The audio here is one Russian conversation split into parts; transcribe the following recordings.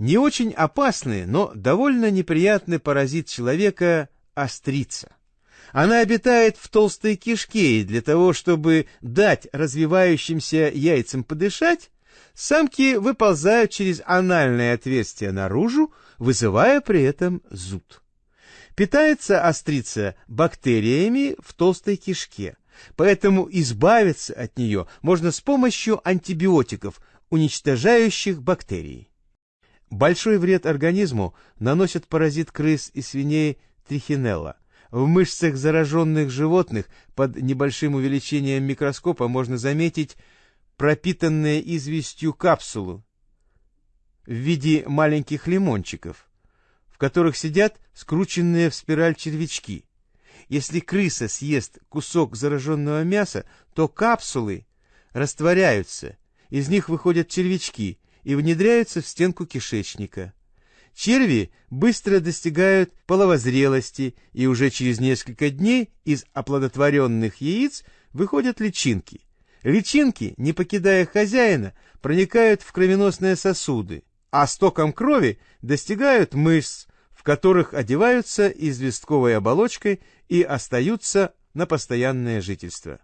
Не очень опасный, но довольно неприятный паразит человека – острица. Она обитает в толстой кишке, и для того, чтобы дать развивающимся яйцам подышать, самки выползают через анальное отверстие наружу, вызывая при этом зуд. Питается острица бактериями в толстой кишке, поэтому избавиться от нее можно с помощью антибиотиков, уничтожающих бактерии. Большой вред организму наносит паразит крыс и свиней трихинелла. В мышцах зараженных животных под небольшим увеличением микроскопа можно заметить пропитанные известью капсулу в виде маленьких лимончиков, в которых сидят скрученные в спираль червячки. Если крыса съест кусок зараженного мяса, то капсулы растворяются, из них выходят червячки и внедряются в стенку кишечника. Черви быстро достигают половозрелости, и уже через несколько дней из оплодотворенных яиц выходят личинки. Личинки, не покидая хозяина, проникают в кровеносные сосуды, а стоком крови достигают мышц, в которых одеваются известковой оболочкой и остаются на постоянное жительство.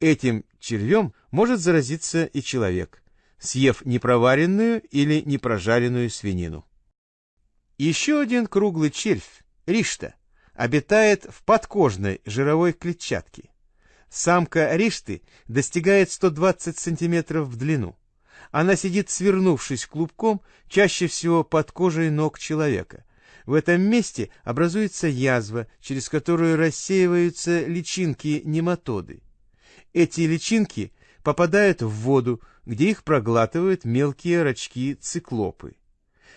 Этим червем может заразиться и человек, съев непроваренную или непрожаренную свинину. Еще один круглый червь, ришта, обитает в подкожной жировой клетчатке. Самка ришты достигает 120 см в длину. Она сидит свернувшись клубком, чаще всего под кожей ног человека. В этом месте образуется язва, через которую рассеиваются личинки нематоды. Эти личинки попадают в воду, где их проглатывают мелкие рачки-циклопы.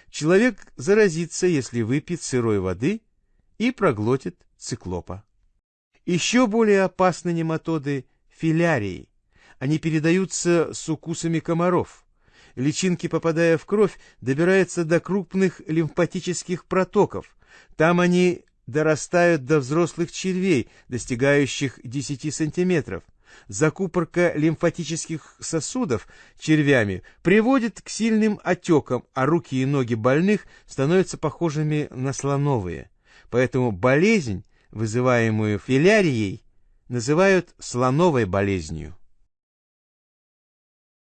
Человек заразится, если выпьет сырой воды и проглотит циклопа. Еще более опасны нематоды филярии. Они передаются с укусами комаров. Личинки, попадая в кровь, добираются до крупных лимфатических протоков. Там они дорастают до взрослых червей, достигающих 10 сантиметров. Закупорка лимфатических сосудов червями приводит к сильным отекам, а руки и ноги больных становятся похожими на слоновые. Поэтому болезнь, вызываемую филярией, называют слоновой болезнью.